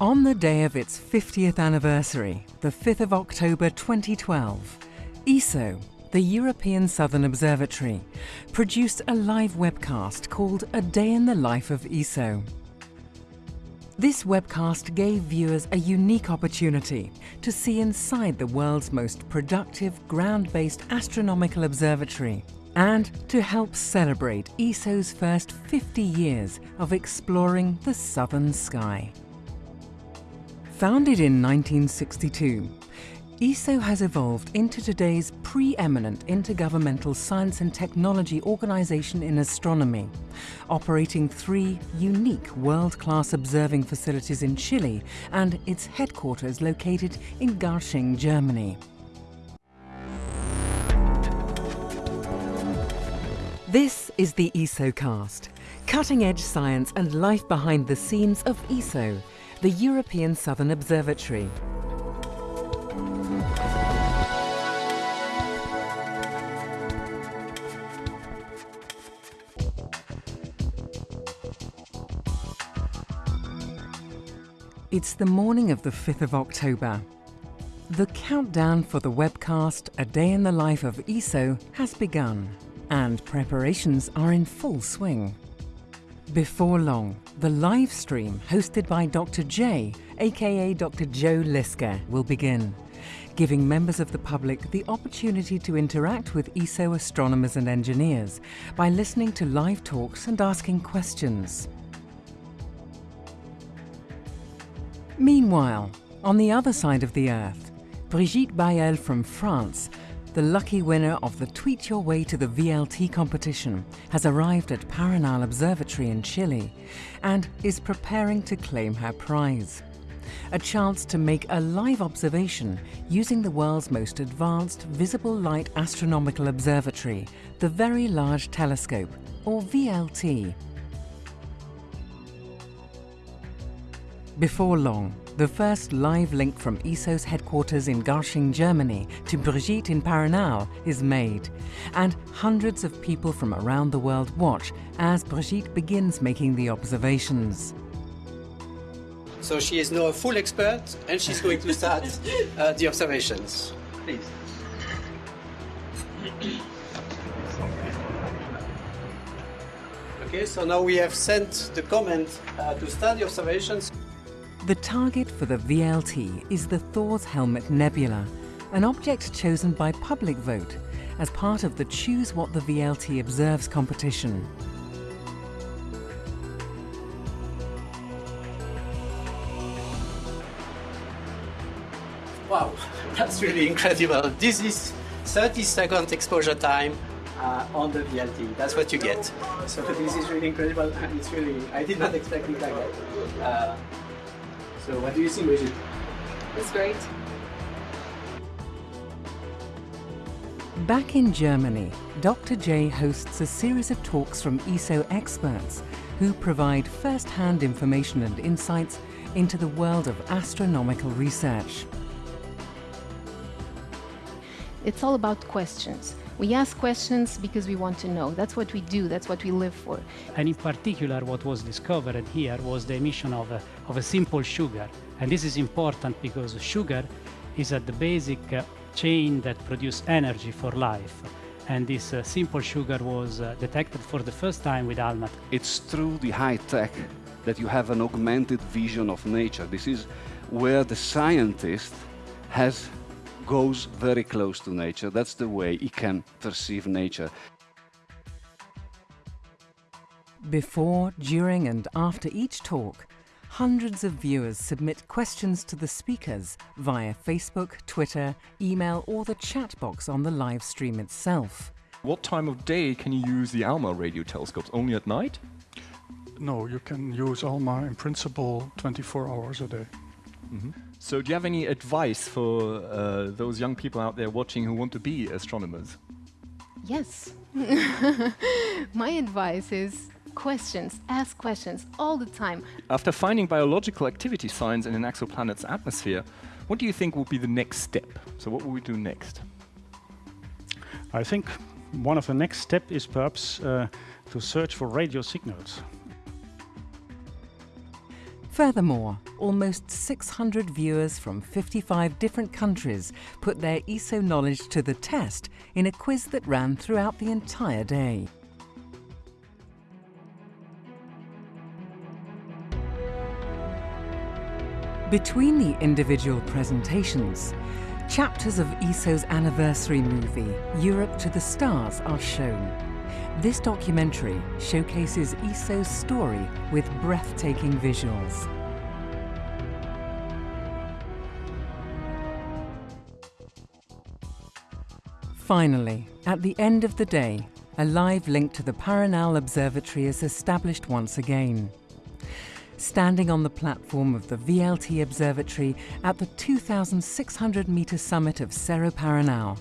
On the day of its 50th anniversary, the 5th of October 2012, ESO, the European Southern Observatory, produced a live webcast called A Day in the Life of ESO. This webcast gave viewers a unique opportunity to see inside the world's most productive ground-based astronomical observatory and to help celebrate ESO's first 50 years of exploring the southern sky. Founded in 1962, ESO has evolved into today's preeminent intergovernmental science and technology organization in astronomy, operating three unique world-class observing facilities in Chile and its headquarters located in Garching, Germany. This is the ESOcast, cutting-edge science and life behind the scenes of ESO, the European Southern Observatory. It's the morning of the 5th of October. The countdown for the webcast A Day in the Life of ESO has begun and preparations are in full swing. Before long, the live stream hosted by Dr. J, aka Dr. Joe Liske, will begin, giving members of the public the opportunity to interact with ESO astronomers and engineers by listening to live talks and asking questions. Meanwhile, on the other side of the Earth, Brigitte Bayel from France the lucky winner of the Tweet Your Way to the VLT competition has arrived at Paranal Observatory in Chile and is preparing to claim her prize. A chance to make a live observation using the world's most advanced visible light astronomical observatory, the Very Large Telescope, or VLT. Before long, the first live link from ESO's headquarters in Garching, Germany to Brigitte in Paranal is made, and hundreds of people from around the world watch as Brigitte begins making the observations. So she is now a full expert and she's going to start uh, the observations. Please. Okay, so now we have sent the comment uh, to start the observations. The target for the VLT is the Thor's Helmet Nebula, an object chosen by public vote as part of the Choose What the VLT Observes competition. Wow, that's really incredible. This is 30 second exposure time uh, on the VLT. That's what you get. So this is really incredible it's really, I did not expect it like that. Uh, so what do you think, Brigitte? It's great. Back in Germany, Dr. J hosts a series of talks from ESO experts who provide first-hand information and insights into the world of astronomical research. It's all about questions. We ask questions because we want to know. That's what we do, that's what we live for. And in particular, what was discovered here was the emission of a, of a simple sugar. And this is important because sugar is at the basic uh, chain that produces energy for life. And this uh, simple sugar was uh, detected for the first time with ALMA. It's through the high tech that you have an augmented vision of nature. This is where the scientist has goes very close to nature. That's the way he can perceive nature. Before, during and after each talk, hundreds of viewers submit questions to the speakers via Facebook, Twitter, email or the chat box on the live stream itself. What time of day can you use the ALMA radio telescopes? Only at night? No, you can use ALMA in principle 24 hours a day. Mm -hmm. So do you have any advice for uh, those young people out there watching who want to be astronomers? Yes. My advice is questions, ask questions all the time. After finding biological activity signs in an exoplanet's atmosphere, what do you think will be the next step? So what will we do next? I think one of the next steps is perhaps uh, to search for radio signals. Furthermore, almost 600 viewers from 55 different countries put their ESO knowledge to the test in a quiz that ran throughout the entire day. Between the individual presentations, chapters of ESO's anniversary movie, Europe to the Stars, are shown. This documentary showcases ESO's story with breathtaking visuals. Finally, at the end of the day, a live link to the Paranal Observatory is established once again standing on the platform of the VLT Observatory at the 2,600 metre summit of Cerro Paranal.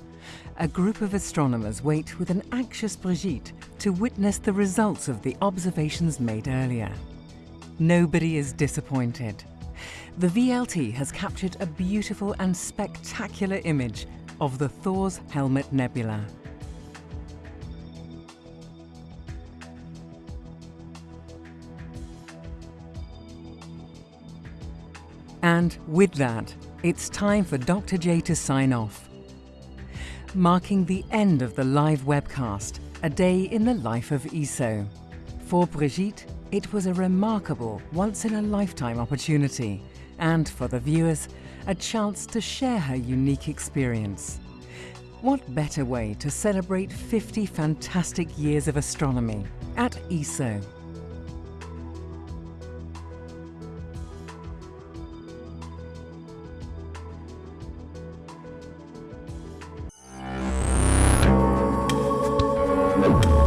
A group of astronomers wait with an anxious Brigitte to witness the results of the observations made earlier. Nobody is disappointed. The VLT has captured a beautiful and spectacular image of the Thor's Helmet Nebula. And with that, it's time for Dr. J to sign off. Marking the end of the live webcast, a day in the life of ESO. For Brigitte, it was a remarkable, once-in-a-lifetime opportunity, and for the viewers, a chance to share her unique experience. What better way to celebrate 50 fantastic years of astronomy at ESO? Thank